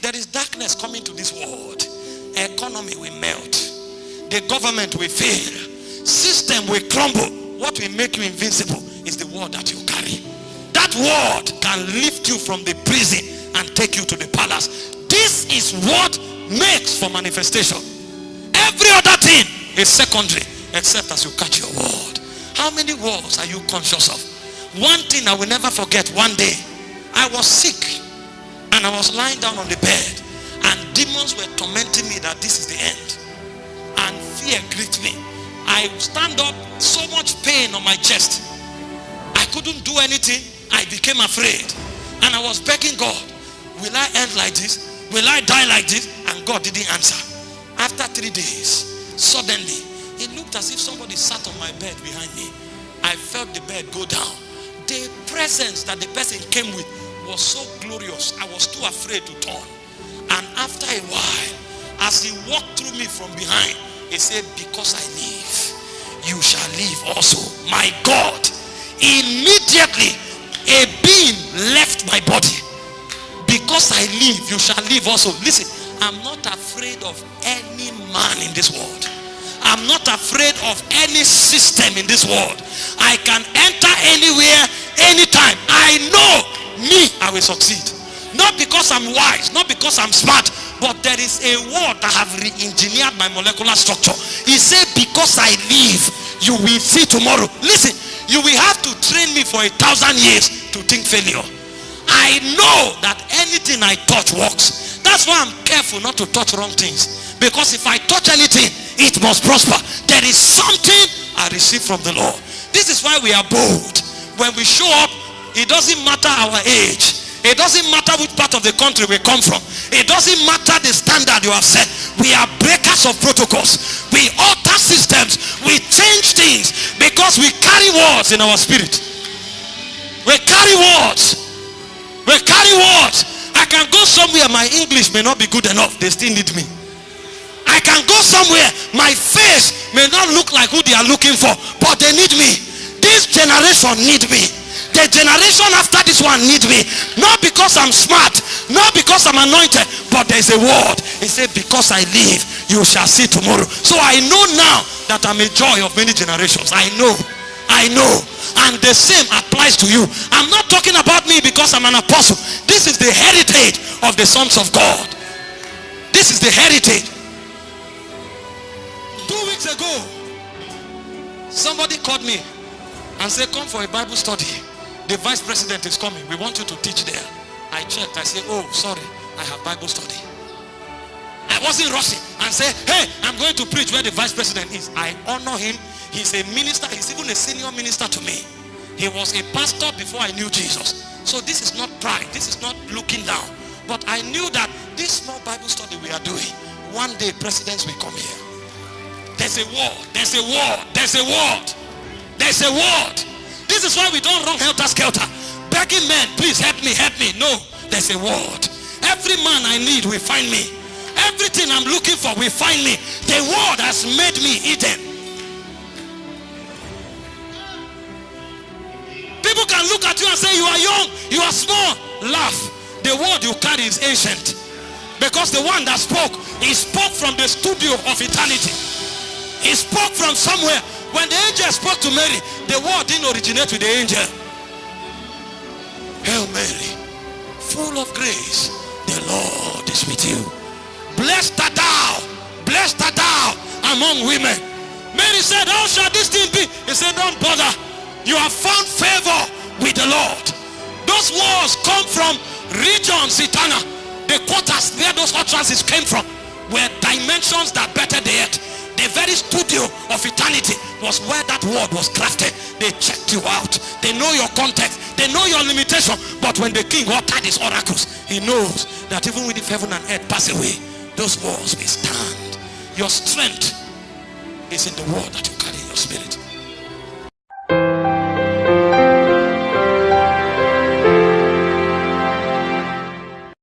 There is darkness coming to this world. Economy will melt. The government will fail. System will crumble. What will make you invincible is the word that you carry. That word can lift you from the prison and take you to the palace. This is what makes for manifestation. Every other thing is secondary except as you catch your word. How many words are you conscious of? One thing I will never forget one day, I was sick and I was lying down on the bed and demons were tormenting me that this is the end. And fear gripped me. I stand up, so much pain on my chest. I couldn't do anything. I became afraid. And I was begging God, will I end like this? Will I die like this? And God didn't answer. After three days, suddenly, it looked as if somebody sat on my bed behind me. I felt the bed go down. The presence that the person came with was so glorious. I was too afraid to turn. And after a while, as he walked through me from behind, he said, because I live, you shall live also. My God, immediately a being left my body. Because I live, you shall live also. Listen, I'm not afraid of any man in this world. I'm not afraid of any system in this world. I can enter anywhere, anytime. I know me, I will succeed. Not because I'm wise, not because I'm smart, but there is a word that have re-engineered my molecular structure. He said, because I live, you will see tomorrow. Listen, you will have to train me for a thousand years to think failure. I know that anything I touch works. That's why I'm careful not to touch wrong things. Because if I touch anything, it must prosper. There is something I receive from the Lord. This is why we are bold. When we show up, it doesn't matter our age. It doesn't matter which part of the country we come from. It doesn't matter the standard you have set. We are breakers of protocols. We alter systems. We change things because we carry words in our spirit. We carry words. We carry words. I can go somewhere. My English may not be good enough. They still need me. I can go somewhere. My face may not look like who they are looking for. But they need me. This generation need me the generation after this one need me. Not because i'm smart not because i'm anointed but there's a word. He said because i live you shall see tomorrow. So i know now that i'm a joy of many generations. I know i know. And the same applies to you. I'm not talking about me because i'm an apostle. This is the heritage of the sons of god. This is the heritage. Two weeks ago somebody called me and said come for a bible study the vice president is coming. We want you to teach there. I checked. I said, oh, sorry. I have Bible study. I wasn't rushing and say, hey, I'm going to preach where the vice president is. I honor him. He's a minister. He's even a senior minister to me. He was a pastor before I knew Jesus. So this is not pride. This is not looking down. But I knew that this small Bible study we are doing, one day presidents will come here. There's a word. There's a word. There's a word. There's a word. This is why we don't run helter-skelter. Begging men, please help me, help me. No, there's a word. Every man I need will find me. Everything I'm looking for will find me. The word has made me Eden. People can look at you and say, you are young, you are small. Laugh. The word you carry is ancient. Because the one that spoke, he spoke from the studio of eternity. He spoke from somewhere when the angel spoke to Mary, the word didn't originate with the angel. Hail Mary, full of grace, the Lord is with you. Blessed art thou, blessed art thou among women. Mary said, how shall this thing be? He said, don't bother. You have found favor with the Lord. Those words come from regions eternal. The quarters where those utterances came from were dimensions that better the earth the very studio of eternity was where that word was crafted. They checked you out. They know your context. They know your limitation. But when the king uttered his oracles he knows that even with if heaven and earth pass away those walls will stand. Your strength is in the word that you carry in your spirit